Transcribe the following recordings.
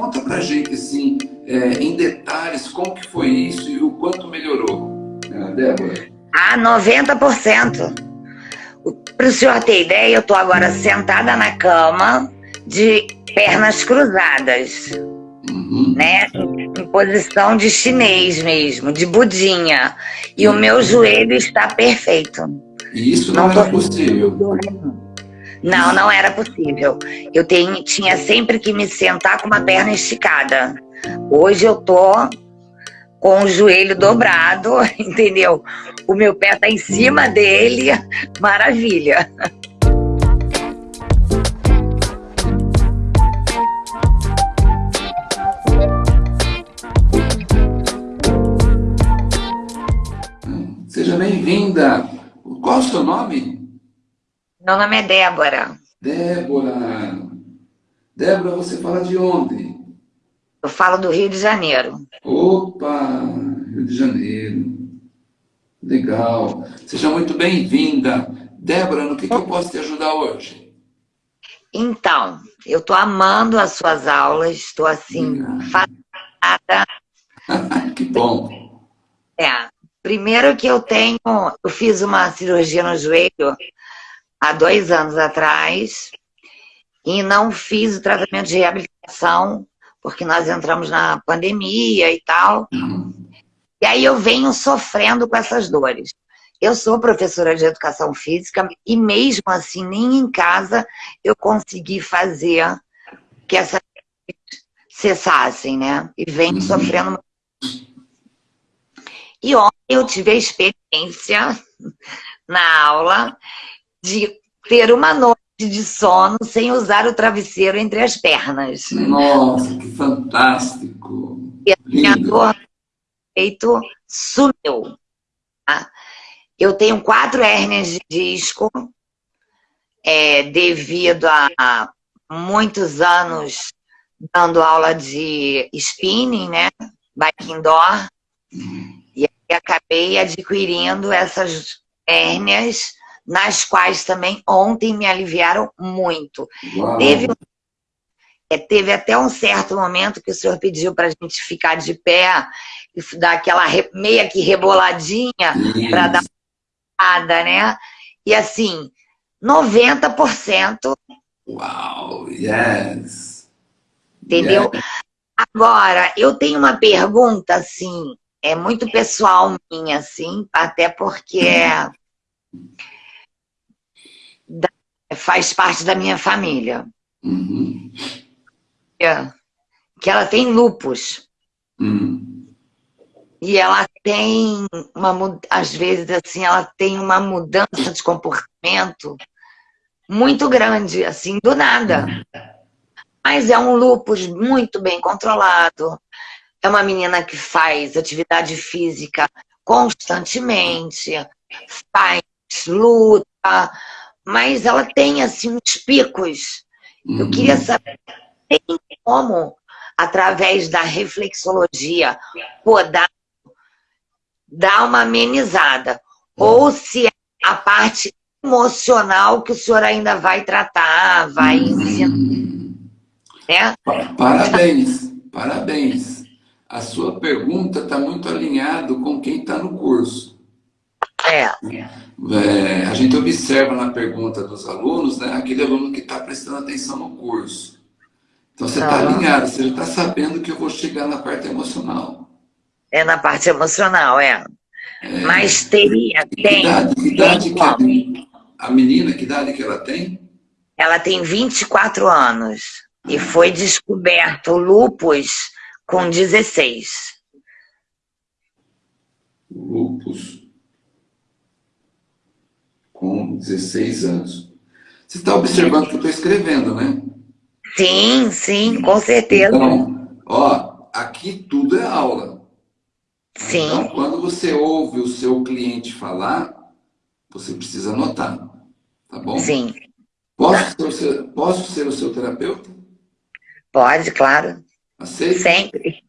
conta pra gente, assim, é, em detalhes, como que foi isso e o quanto melhorou, né, Débora? Ah, 90%. Para o senhor ter ideia, eu estou agora sentada na cama, de pernas cruzadas, uhum. né? Em posição de chinês mesmo, de budinha. E uhum. o meu joelho está perfeito. E isso não, não era possível? Não, não era possível. Eu tenho, tinha sempre que me sentar com uma perna esticada. Hoje eu tô com o joelho dobrado, entendeu? O meu pé tá em cima dele, maravilha. Seja bem-vinda. Qual é o seu nome? Meu nome é Débora. Débora. Débora, você fala de onde? Eu falo do Rio de Janeiro. Opa, Rio de Janeiro. Legal. Seja muito bem-vinda. Débora, no que, que eu posso te ajudar hoje? Então, eu estou amando as suas aulas, estou assim, fascinada. que bom. É, primeiro que eu tenho, eu fiz uma cirurgia no joelho há dois anos atrás e não fiz o tratamento de reabilitação porque nós entramos na pandemia e tal. E aí eu venho sofrendo com essas dores. Eu sou professora de educação física e mesmo assim, nem em casa eu consegui fazer que essas cessassem, né? E venho uhum. sofrendo. E ontem eu tive a experiência na aula de ter uma noite de sono sem usar o travesseiro entre as pernas. Nossa, que fantástico! E a minha dor peito sumiu. Tá? Eu tenho quatro hérnias de disco, é, devido a muitos anos dando aula de spinning, né? Bike indoor. E aí acabei adquirindo essas hérnias nas quais também ontem me aliviaram muito. Teve, é, teve até um certo momento que o senhor pediu para a gente ficar de pé e dar aquela re, meia que reboladinha para dar uma né? E assim, 90%. Uau, yes! Entendeu? Yes. Agora, eu tenho uma pergunta, assim, é muito pessoal minha, assim, até porque é faz parte da minha família. Uhum. É, que ela tem lupus. Uhum. E ela tem uma, às vezes assim, ela tem uma mudança de comportamento muito grande, assim, do nada. Mas é um lupus muito bem controlado. É uma menina que faz atividade física constantemente, faz luta, mas ela tem, assim, uns picos. Uhum. Eu queria saber, tem como, através da reflexologia, podar, dar uma amenizada? Uhum. Ou se é a parte emocional que o senhor ainda vai tratar, vai uhum. ensinar. Né? Parabéns, parabéns. A sua pergunta está muito alinhado com quem está no curso. É. é. A gente observa na pergunta dos alunos, né, aquele aluno que está prestando atenção no curso. Então você está alinhado, você já está sabendo que eu vou chegar na parte emocional. É na parte emocional, é. é. Mas teria, que tem. Idade, que idade que a, a menina, que idade que ela tem? Ela tem 24 anos ah. e foi descoberto lupus com 16. Lupus com 16 anos. Você está observando o que eu estou escrevendo, né? Sim, sim, com certeza. Então, ó, aqui tudo é aula. Sim. Então, quando você ouve o seu cliente falar, você precisa anotar, tá bom? Sim. Posso ser o seu, posso ser o seu terapeuta? Pode, claro. Aceita? Sempre.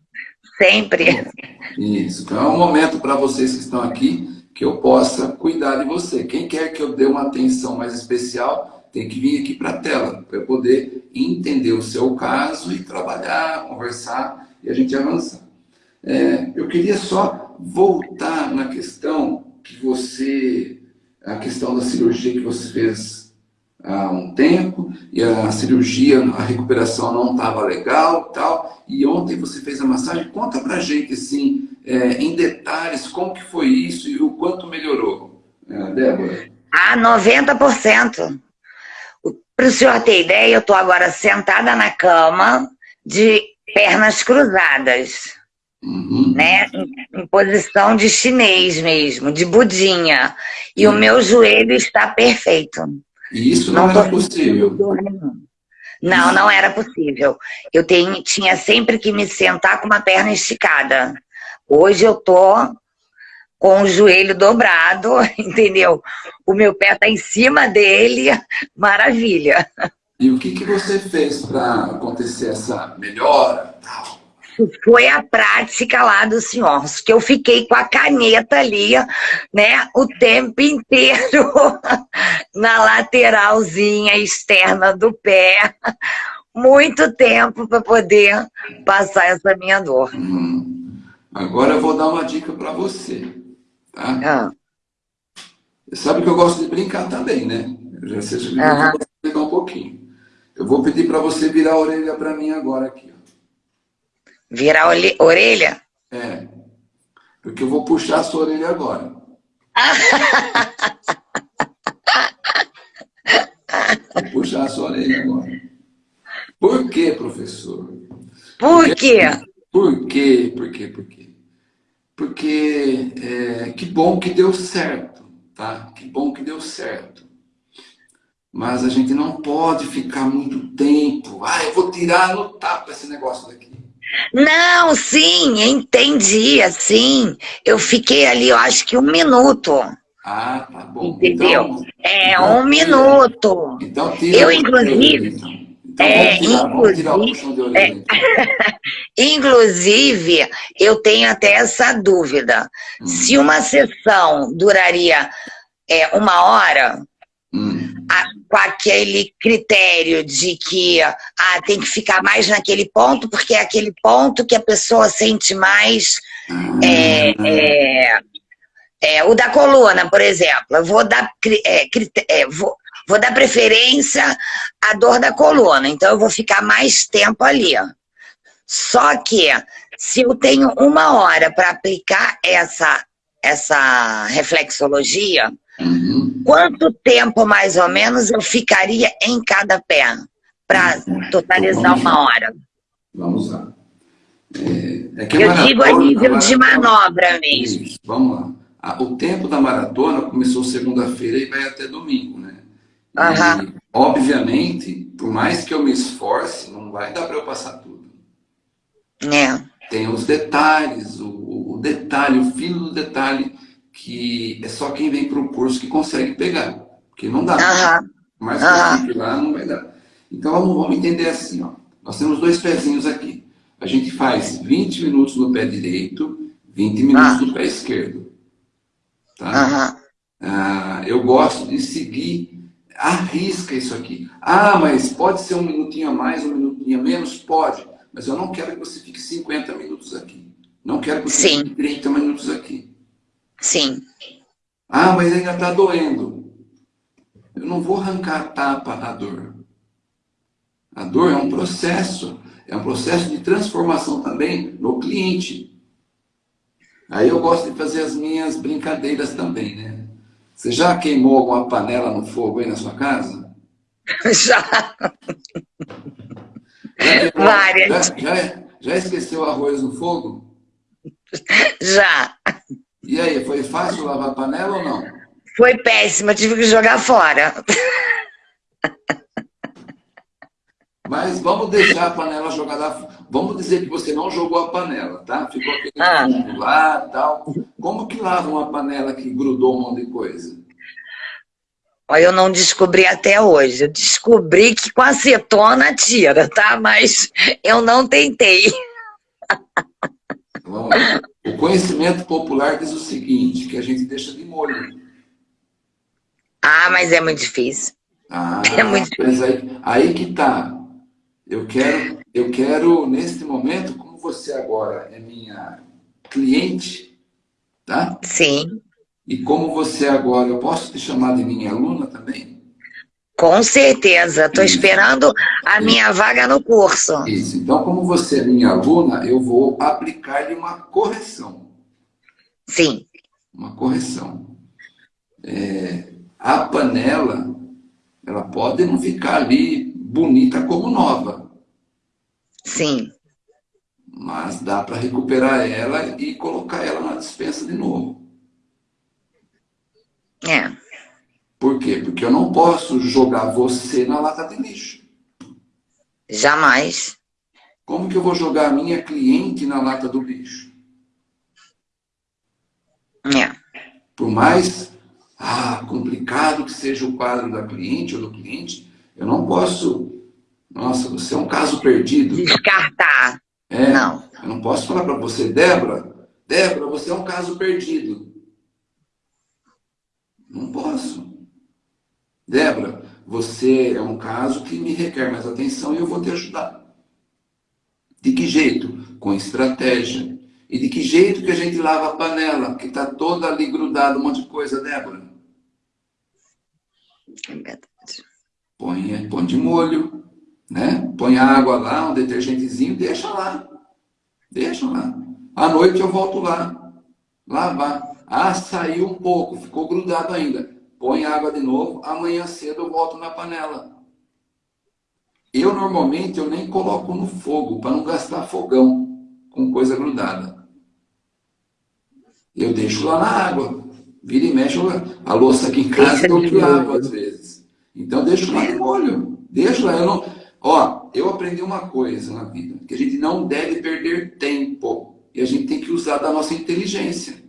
Sempre. Isso. Então é um momento para vocês que estão aqui que eu possa cuidar de você. Quem quer que eu dê uma atenção mais especial, tem que vir aqui para a tela, para eu poder entender o seu caso e trabalhar, conversar e a gente avançar. É, eu queria só voltar na questão que você, a questão da cirurgia que você fez há um tempo, e a cirurgia, a recuperação não estava legal tal, e ontem você fez a massagem, conta pra gente, assim, é, em detalhes, como que foi isso e o quanto melhorou, é, Débora? Ah, 90%. Para o senhor ter ideia, eu estou agora sentada na cama, de pernas cruzadas. Uhum. Né? Em, em, posição de chinês mesmo, de budinha. E uhum. o meu joelho está perfeito. E isso não, não era possível? Não, não era possível. Eu tenho, tinha sempre que me sentar com uma perna esticada. Hoje eu tô com o joelho dobrado, entendeu? O meu pé está em cima dele, maravilha. E o que, que você fez para acontecer essa melhora? Foi a prática lá do senhor, que eu fiquei com a caneta ali, né, o tempo inteiro na lateralzinha externa do pé, muito tempo para poder passar essa minha dor. Hum. Agora eu vou dar uma dica para você, tá? Ah. Sabe que eu gosto de brincar também, né? Eu já sei que eu brincar um pouquinho. Eu vou pedir para você virar a orelha para mim agora aqui. Virar a orelha? É. Porque eu vou puxar a sua orelha agora. vou puxar a sua orelha agora. Por quê, professor? Por quê? Por quê? Por quê? Por quê? Porque é, que bom que deu certo, tá? Que bom que deu certo. Mas a gente não pode ficar muito tempo. Ah, eu vou tirar no tapa esse negócio daqui. Não, sim, entendi, assim. Eu fiquei ali, eu acho que um minuto. Ah, tá bom. Entendeu? Então, é, então, um minuto. Então, tira eu, inclusive... Então. Então, é, tirar, inclusive, é, inclusive, eu tenho até essa dúvida. Hum. Se uma sessão duraria é, uma hora, com aquele critério de que ah, tem que ficar mais naquele ponto, porque é aquele ponto que a pessoa sente mais é, é, é, o da coluna, por exemplo. Eu vou dar, é, é, vou, vou dar preferência à dor da coluna, então eu vou ficar mais tempo ali. Só que, se eu tenho uma hora para aplicar essa, essa reflexologia, Uhum. Quanto tempo, mais ou menos, eu ficaria em cada pé para totalizar uma hora? Vamos lá. É, é eu digo a nível de manobra mesmo. Isso, vamos lá. O tempo da maratona começou segunda-feira e vai até domingo, né? Uhum. E, obviamente, por mais que eu me esforce, não vai dar para eu passar tudo. É. Tem os detalhes, o, o detalhe, o filo do detalhe que é só quem vem para o curso que consegue pegar, porque não dá. Uhum. Mas uhum. lá não vai dar. Então vamos, vamos entender assim, ó. Nós temos dois pezinhos aqui. A gente faz 20 minutos no pé direito, 20 minutos uhum. no pé esquerdo. Tá? Ah, eu gosto de seguir, arrisca isso aqui. Ah, mas pode ser um minutinho a mais, um minutinho a menos? Pode. Mas eu não quero que você fique 50 minutos aqui. Não quero que você Sim. fique 30 minutos aqui. Sim. Ah, mas ainda está doendo. Eu não vou arrancar a tapa da dor. A dor é um processo, é um processo de transformação também no cliente. Aí eu gosto de fazer as minhas brincadeiras também, né? Você já queimou alguma panela no fogo aí na sua casa? Já. já Várias. Já, já, já esqueceu arroz no fogo? Já. E aí, foi fácil lavar a panela ou não? Foi péssima, tive que jogar fora. Mas vamos deixar a panela jogada... Vamos dizer que você não jogou a panela, tá? Ficou aquele ah. lá tal. Como que lava uma panela que grudou um monte de coisa? Eu não descobri até hoje. Eu descobri que com acetona tira, tá? Mas eu não tentei. Lá. O conhecimento popular diz o seguinte, que a gente deixa de molho. Ah, mas é muito difícil. Ah, é muito... mas aí, aí que tá. Eu quero, eu quero, neste momento, como você agora é minha cliente, tá? Sim. E como você agora, eu posso te chamar de minha aluna também? Com certeza, estou esperando a Isso. minha vaga no curso. Isso, então como você é minha aluna, eu vou aplicar-lhe uma correção. Sim. Uma correção. É, a panela, ela pode não ficar ali bonita como nova. Sim. Mas dá para recuperar ela e colocar ela na dispensa de novo. É. Por quê? Porque eu não posso jogar você na lata de lixo. Jamais. Como que eu vou jogar a minha cliente na lata do lixo? É. Por mais ah, complicado que seja o quadro da cliente ou do cliente, eu não posso... Nossa, você é um caso perdido. Descartar. É, não. Eu não posso falar para você, Débora, Débora, você é um caso perdido. Não posso. Débora, você é um caso que me requer mais atenção e eu vou te ajudar. De que jeito? Com estratégia. E de que jeito que a gente lava a panela, que está toda ali grudada, um monte de coisa, Débora? É verdade. Põe, põe de molho, né? Põe água lá, um detergentezinho, deixa lá. Deixa lá. À noite eu volto lá, lavar. Ah, saiu um pouco, ficou grudado ainda. Põe água de novo, amanhã cedo eu volto na panela. Eu normalmente eu nem coloco no fogo para não gastar fogão com coisa grudada. Eu deixo lá na água. Vira e mexe a louça aqui em casa eu que água às vezes. Então deixo lá de molho. Deixo lá. Eu não... Ó, eu aprendi uma coisa na vida, que a gente não deve perder tempo. E a gente tem que usar da nossa inteligência.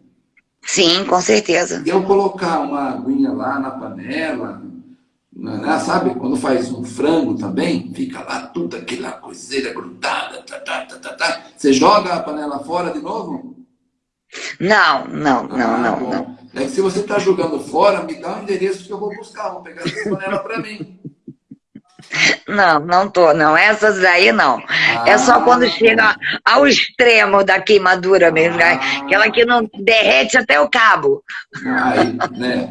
Sim, com certeza. E eu colocar uma aguinha lá na panela, né, sabe? Quando faz um frango também, fica lá tudo aquela coiseira grudada, tá, tá, tá, tá, tá. Você joga a panela fora de novo? Não, não, não, ah, não, não. É que se você está jogando fora, me dá o um endereço que eu vou buscar, vou pegar essa panela para mim. Não, não tô, não. Essas daí não. Ah, é só quando chega ao extremo da queimadura mesmo, ah, aquela que não derrete até o cabo. Aí, né?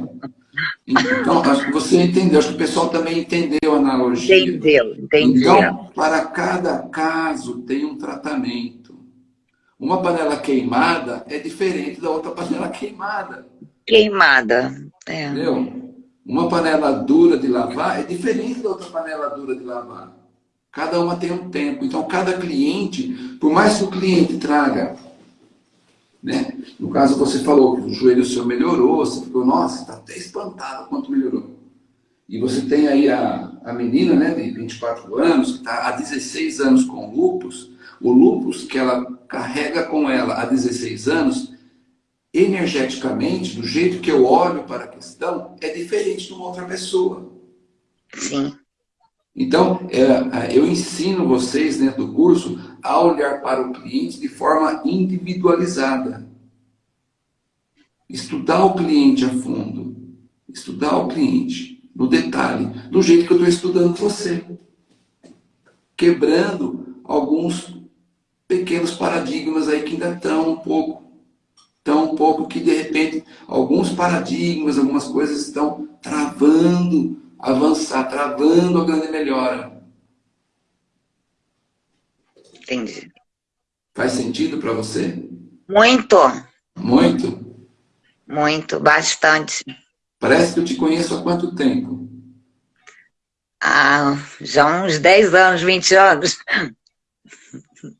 Então, acho que você entendeu, acho que o pessoal também entendeu a analogia. Entendeu, entendi. Então, para cada caso tem um tratamento. Uma panela queimada é diferente da outra panela queimada. Queimada, é. Entendeu? Uma panela dura de lavar é diferente da outra panela dura de lavar. Cada uma tem um tempo. Então, cada cliente, por mais que o cliente traga, né? no caso você falou que o joelho seu melhorou, você ficou, nossa, está até espantado quanto melhorou. E você tem aí a, a menina né, de 24 anos, que está há 16 anos com lupus. O lupus que ela carrega com ela há 16 anos energeticamente, do jeito que eu olho para a questão, é diferente de uma outra pessoa. Sim. Então, é, eu ensino vocês dentro do curso a olhar para o cliente de forma individualizada. Estudar o cliente a fundo. Estudar o cliente no detalhe, do jeito que eu estou estudando você. Quebrando alguns pequenos paradigmas aí que ainda estão um pouco tão pouco que, de repente, alguns paradigmas, algumas coisas estão travando avançar, travando a grande melhora. Entendi. Faz sentido para você? Muito. Muito? Muito, bastante. Parece que eu te conheço há quanto tempo? Ah, já uns 10 anos, 20 anos.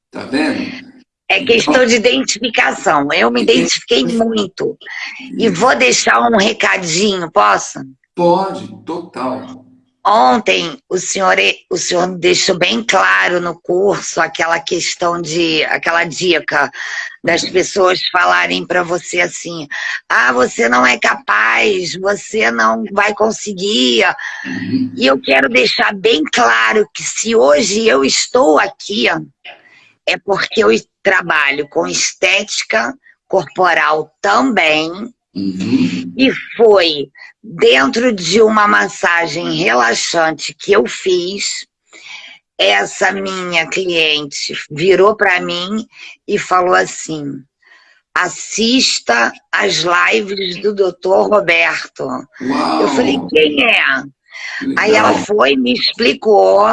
Tá vendo? É questão de identificação. Eu me identifiquei muito. E vou deixar um recadinho, posso? Pode, total. Ontem o senhor, o senhor deixou bem claro no curso aquela questão de, aquela dica das pessoas falarem para você assim, ah, você não é capaz, você não vai conseguir. Uhum. E eu quero deixar bem claro que se hoje eu estou aqui, é porque eu trabalho com estética corporal também, Uhum. E foi dentro de uma massagem relaxante que eu fiz, essa minha cliente virou para mim e falou assim, assista as lives do doutor Roberto. Uau. Eu falei, quem é? Aí ela foi, me explicou,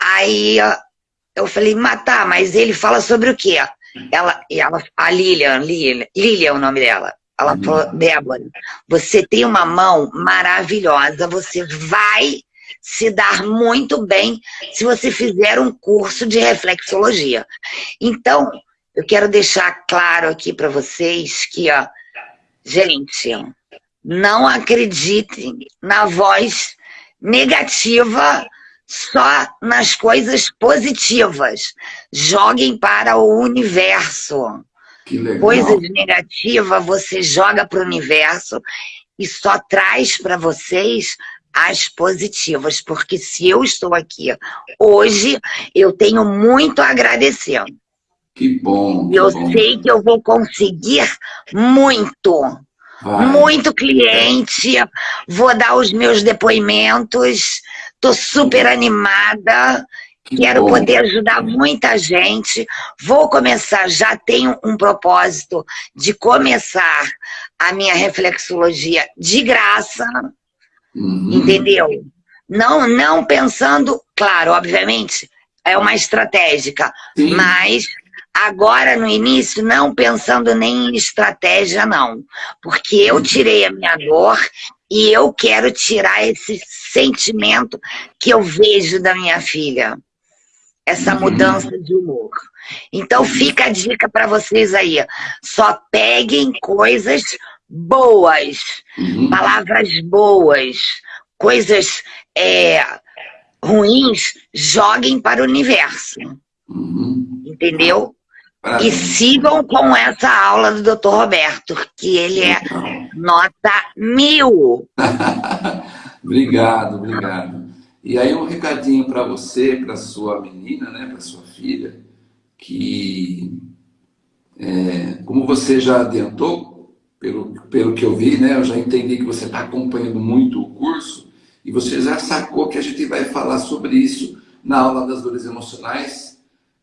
aí eu falei, mas tá, mas ele fala sobre o quê? Ela, ela, a Lilian, Lilian, Lilian é o nome dela. Ela uhum. falou, Débora, você tem uma mão maravilhosa, você vai se dar muito bem se você fizer um curso de reflexologia. Então, eu quero deixar claro aqui para vocês que, ó, gente, não acreditem na voz negativa só nas coisas positivas. Joguem para o universo. Coisas negativas você joga para o universo e só traz para vocês as positivas, porque se eu estou aqui hoje, eu tenho muito a agradecer. Que bom. Que eu bom. sei que eu vou conseguir muito. Vai. Muito cliente, vou dar os meus depoimentos, estou super animada, que quero bom. poder ajudar muita gente. Vou começar, já tenho um propósito de começar a minha reflexologia de graça, uhum. entendeu? Não, não pensando, claro, obviamente, é uma estratégica, Sim. mas Agora, no início, não pensando nem em estratégia, não. Porque eu tirei a minha dor e eu quero tirar esse sentimento que eu vejo da minha filha. Essa mudança de humor. Então, fica a dica para vocês aí. Só peguem coisas boas, uhum. palavras boas, coisas é, ruins, joguem para o universo. Uhum. E sigam com essa aula do Dr. Roberto, que ele é nota mil. obrigado, obrigado. E aí um recadinho para você, para sua menina, né, para sua filha, que é, como você já adiantou, pelo, pelo que eu vi, né, eu já entendi que você está acompanhando muito o curso, e você já sacou que a gente vai falar sobre isso na aula das dores emocionais,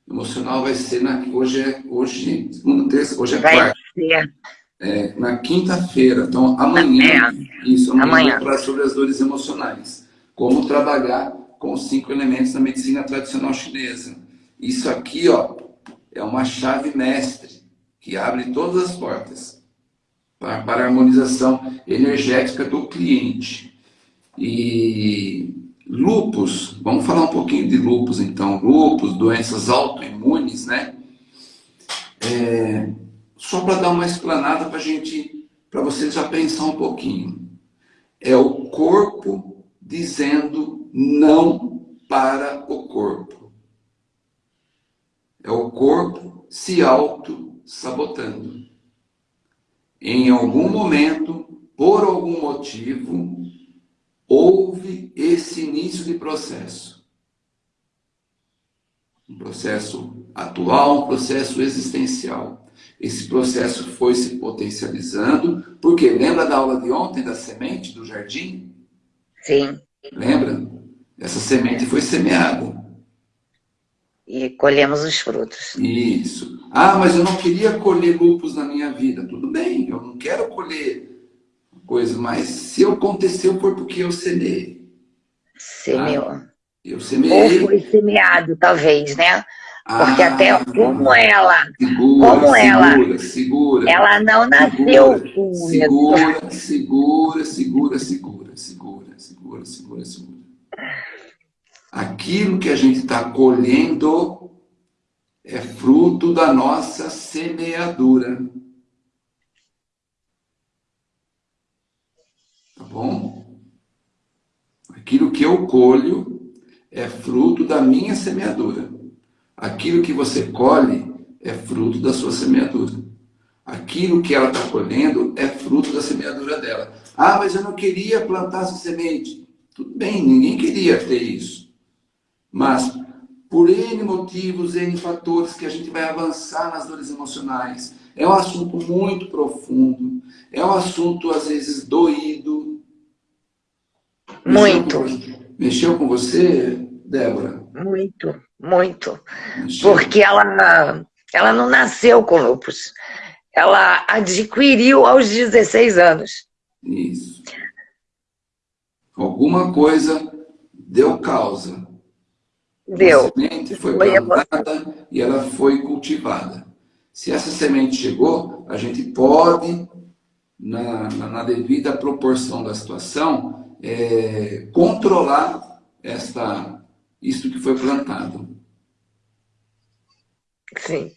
emocional vai ser na hoje é hoje segunda terça hoje é vai quarta ser. É, na quinta-feira então amanhã é. isso amanhã, amanhã. vou falar sobre as dores emocionais como trabalhar com os cinco elementos da medicina tradicional chinesa isso aqui ó é uma chave mestre que abre todas as portas para, para a harmonização energética do cliente e Lupus, vamos falar um pouquinho de lupus então. Lupus, doenças autoimunes, né? É, só para dar uma explanada para gente, para vocês já pensar um pouquinho. É o corpo dizendo não para o corpo. É o corpo se auto-sabotando. Em algum momento, por algum motivo, houve esse início de processo. Um processo atual, um processo existencial. Esse processo foi se potencializando, porque lembra da aula de ontem, da semente do jardim? Sim. Lembra? Essa semente foi semeada. E colhemos os frutos. Isso. Ah, mas eu não queria colher lupus na minha vida. Tudo bem, eu não quero colher coisa, mas se aconteceu foi porque eu semeei. Semeou. Tá? Eu semeei. Ou foi semeado, talvez, né? Porque ah, até como ela, segura, como segura, ela, segura, ela não nasceu com segura, segura, segura, segura, segura, segura, segura, segura. Aquilo que a gente está colhendo é fruto da nossa semeadura. Bom? Aquilo que eu colho é fruto da minha semeadura. Aquilo que você colhe é fruto da sua semeadura. Aquilo que ela está colhendo é fruto da semeadura dela. Ah, mas eu não queria plantar essa semente. Tudo bem, ninguém queria ter isso. Mas por N motivos, N fatores que a gente vai avançar nas dores emocionais. É um assunto muito profundo, é um assunto às vezes doído. Muito. Mexeu com, você, Débora? Muito, muito. Mexeu. Porque ela, ela não nasceu com lupus. Ela adquiriu aos 16 anos. Isso. Alguma coisa deu causa. Deu. A semente foi plantada e ela foi cultivada. Se essa semente chegou, a gente pode, na, na, na devida proporção da situação, é, controlar esta, isso que foi plantado. Sim.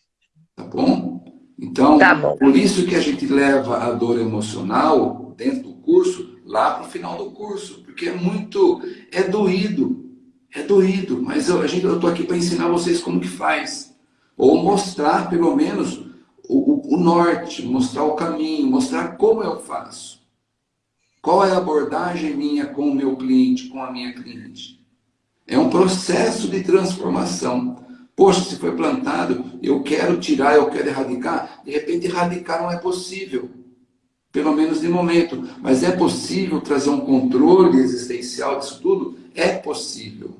Tá bom? Então, tá bom. por isso que a gente leva a dor emocional dentro do curso lá para o final do curso, porque é muito, é doído, é doído, mas eu estou aqui para ensinar vocês como que faz, ou mostrar pelo menos o, o, o norte, mostrar o caminho, mostrar como eu faço. Qual é a abordagem minha com o meu cliente, com a minha cliente? É um processo de transformação. Poxa, se foi plantado, eu quero tirar, eu quero erradicar. De repente, erradicar não é possível. Pelo menos de momento. Mas é possível trazer um controle existencial disso tudo? É possível.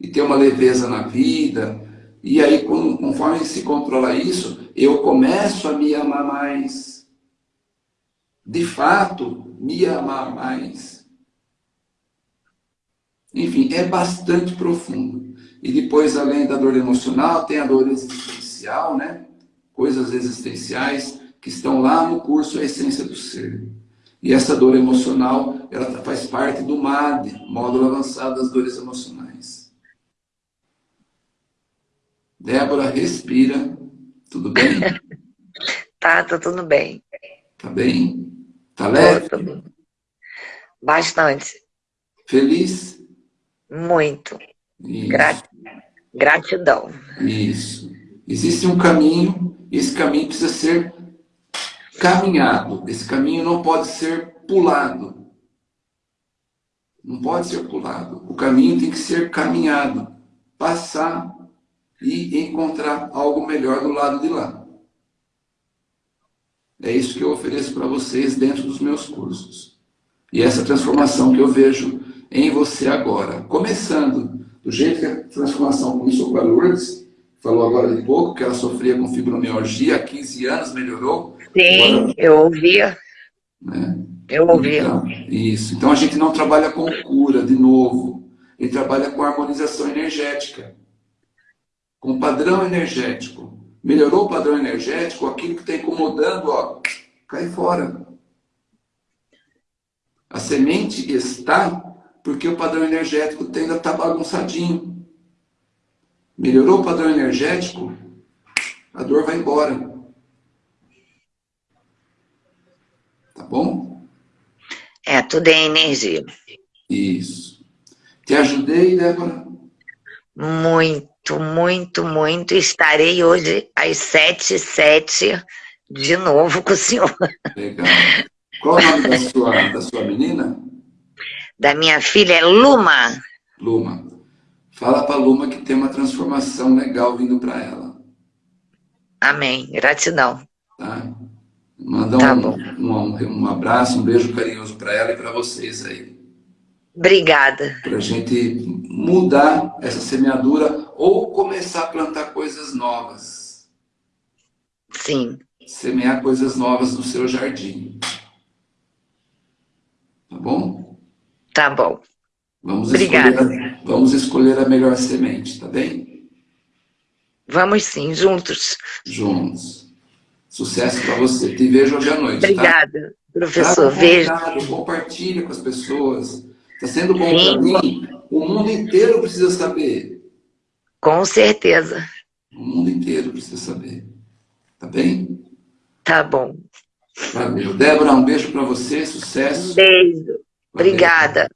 E ter uma leveza na vida. E aí, conforme se controla isso, eu começo a me amar mais. De fato, me amar mais. Enfim, é bastante profundo. E depois, além da dor emocional, tem a dor existencial, né? Coisas existenciais que estão lá no curso A Essência do Ser. E essa dor emocional, ela faz parte do MAD, Módulo Avançado das Dores Emocionais. Débora, respira. Tudo bem? tá, tá tudo bem. Tá bem? Tá leve? Bastante. Feliz? Muito. Grat... Gratidão. Isso. Existe um caminho, esse caminho precisa ser caminhado. Esse caminho não pode ser pulado. Não pode ser pulado. O caminho tem que ser caminhado. Passar e encontrar algo melhor do lado de lá. É isso que eu ofereço para vocês dentro dos meus cursos. E essa transformação que eu vejo em você agora. Começando do jeito que a transformação começou com a Lourdes, falou agora de pouco, que ela sofria com fibromialgia, há 15 anos melhorou. Sim, agora, eu ouvia. Né? Eu ouvia. Então, isso. Então a gente não trabalha com cura, de novo. Ele trabalha com harmonização energética. Com padrão energético. Melhorou o padrão energético, aquilo que está incomodando, ó, cai fora. A semente está porque o padrão energético ainda está bagunçadinho. Melhorou o padrão energético, a dor vai embora. Tá bom? É, tudo é energia. Isso. Te ajudei, Débora? Muito, muito, muito. Estarei hoje às sete, sete de novo com o senhor. Legal. Qual o nome da sua, da sua menina? da minha filha é Luma. Luma. Fala para Luma que tem uma transformação legal vindo para ela. Amém. Gratidão. Tá? Manda tá um, um, um, abraço, um beijo carinhoso para ela e para vocês aí. Obrigada. Para a gente mudar essa semeadura ou começar a plantar coisas novas. Sim. Semear coisas novas no seu jardim. Tá bom? Tá bom. Vamos Obrigada. Escolher, vamos escolher a melhor semente, tá bem? Vamos sim, juntos. Juntos. Sucesso para você. Te vejo hoje à noite, tá? Obrigada, tá? professor. Vejo. Compartilha com as pessoas. Está sendo bom para mim. O mundo inteiro precisa saber. Com certeza. O mundo inteiro precisa saber. Tá bem? Tá bom. Valeu. Débora, um beijo para você. Sucesso. Um beijo. Obrigada.